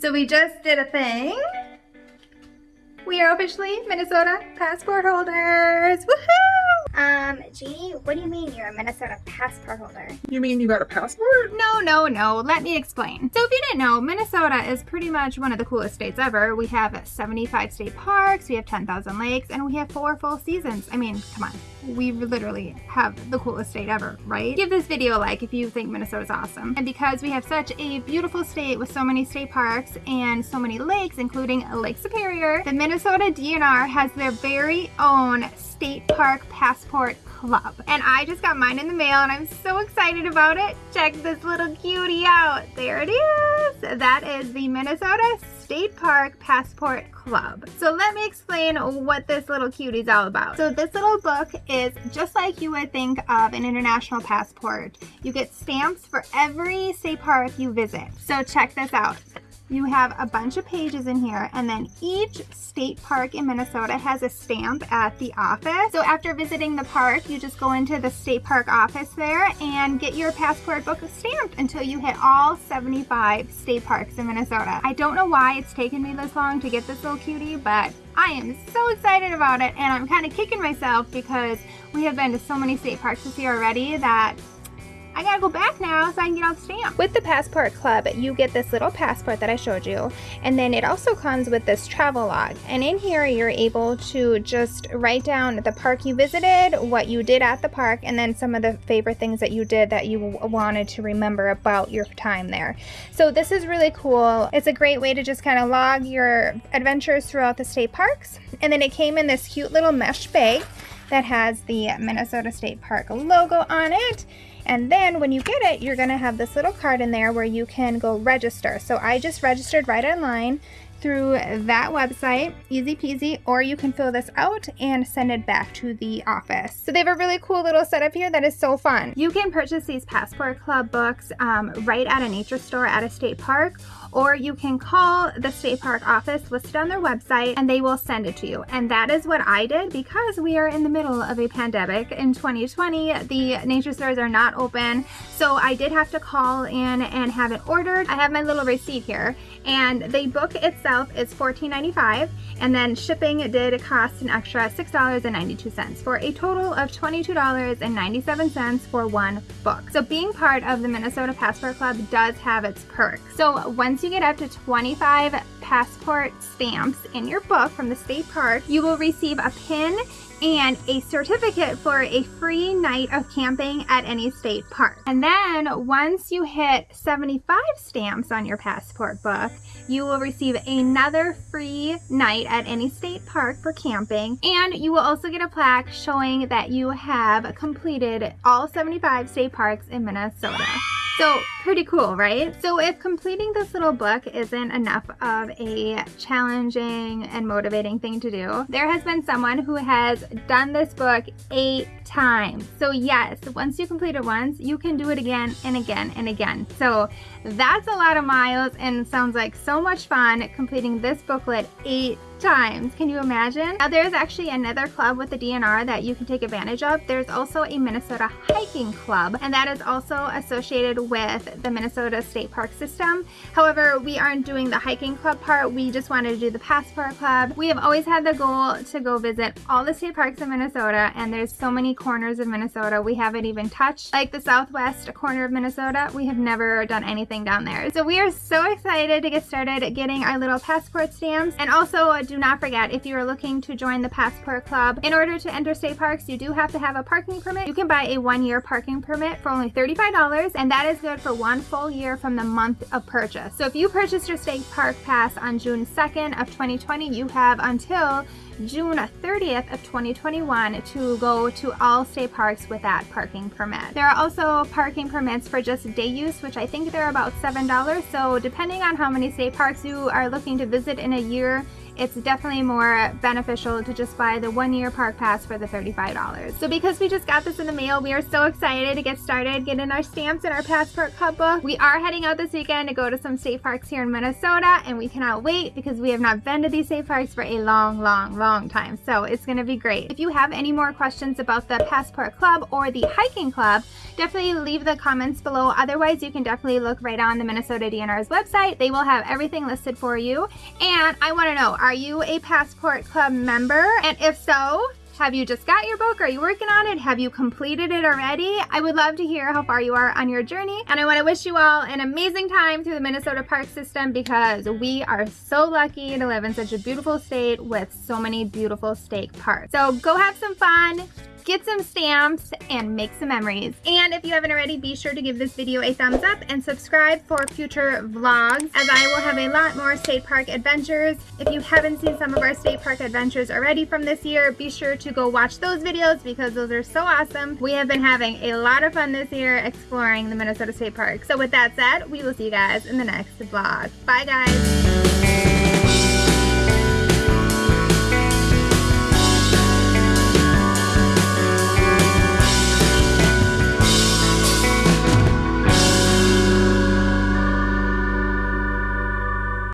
So we just did a thing. We are officially Minnesota passport holders. Woohoo! Um, Jeannie, what do you mean you're a Minnesota passport holder? You mean you got a passport? No, no, no. Let me explain. So if you didn't know, Minnesota is pretty much one of the coolest states ever. We have 75 state parks, we have 10,000 lakes, and we have four full seasons. I mean, come on. We literally have the coolest state ever, right? Give this video a like if you think Minnesota is awesome. And because we have such a beautiful state with so many state parks and so many lakes, including Lake Superior, the Minnesota DNR has their very own state park passport club. And I just got mine in the mail and I'm so excited about it. Check this little cutie out. There it is. That is the Minnesota State Park Passport Club. So let me explain what this little cutie is all about. So this little book is just like you would think of an international passport. You get stamps for every state park you visit. So check this out you have a bunch of pages in here and then each state park in Minnesota has a stamp at the office. So after visiting the park, you just go into the state park office there and get your passport book stamped until you hit all 75 state parks in Minnesota. I don't know why it's taken me this long to get this little cutie, but I am so excited about it and I'm kind of kicking myself because we have been to so many state parks this year already that I gotta go back now so I can get all the stamp. With the Passport Club, you get this little passport that I showed you, and then it also comes with this travel log. And in here, you're able to just write down the park you visited, what you did at the park, and then some of the favorite things that you did that you wanted to remember about your time there. So this is really cool. It's a great way to just kind of log your adventures throughout the state parks. And then it came in this cute little mesh bag that has the Minnesota State Park logo on it and then when you get it, you're gonna have this little card in there where you can go register. So I just registered right online through that website, easy peasy, or you can fill this out and send it back to the office. So they have a really cool little setup here that is so fun. You can purchase these Passport Club books um, right at a nature store at a state park, or you can call the state park office listed on their website and they will send it to you. And that is what I did because we are in the middle of a pandemic in 2020. The nature stores are not open. So I did have to call in and have it ordered. I have my little receipt here and the book itself is $14.95 and then shipping did cost an extra $6.92 for a total of $22.97 for one book. So being part of the Minnesota Passport Club does have its perks. So once you get up to 25 passport stamps in your book from the state park, you will receive a pin and a certificate for a free night of camping at any state park. And then once you hit 75 stamps on your passport book, you will receive another free night at any state park for camping. And you will also get a plaque showing that you have completed all 75 state parks in Minnesota. So pretty cool, right? So if completing this little book isn't enough of a challenging and motivating thing to do, there has been someone who has done this book eight times. So yes, once you complete it once, you can do it again and again and again. So that's a lot of miles and sounds like so much fun completing this booklet eight times. Can you imagine? Now there's actually another club with the DNR that you can take advantage of. There's also a Minnesota hiking club and that is also associated with the Minnesota State Park system. However, we aren't doing the hiking club part. We just wanted to do the passport club. We have always had the goal to go visit all the state parks in Minnesota and there's so many corners of Minnesota we haven't even touched. Like the southwest corner of Minnesota, we have never done anything down there. So we are so excited to get started getting our little passport stamps and also do not forget, if you are looking to join the Passport Club, in order to enter state parks, you do have to have a parking permit. You can buy a one-year parking permit for only $35, and that is good for one full year from the month of purchase. So if you purchased your state park pass on June 2nd of 2020, you have until June 30th of 2021 to go to all state parks with that parking permit. There are also parking permits for just day use, which I think they're about $7. So depending on how many state parks you are looking to visit in a year, it's definitely more beneficial to just buy the one year park pass for the $35. So because we just got this in the mail, we are so excited to get started getting our stamps and our passport club book. We are heading out this weekend to go to some state parks here in Minnesota and we cannot wait because we have not been to these state parks for a long, long, long time. So it's gonna be great. If you have any more questions about the passport club or the hiking club, definitely leave the comments below. Otherwise, you can definitely look right on the Minnesota DNR's website. They will have everything listed for you. And I wanna know, are you a passport club member? And if so, have you just got your book? Are you working on it? Have you completed it already? I would love to hear how far you are on your journey. And I want to wish you all an amazing time through the Minnesota park system because we are so lucky to live in such a beautiful state with so many beautiful state parks. So go have some fun get some stamps, and make some memories. And if you haven't already, be sure to give this video a thumbs up and subscribe for future vlogs as I will have a lot more state park adventures. If you haven't seen some of our state park adventures already from this year, be sure to go watch those videos because those are so awesome. We have been having a lot of fun this year exploring the Minnesota State Park. So with that said, we will see you guys in the next vlog. Bye guys!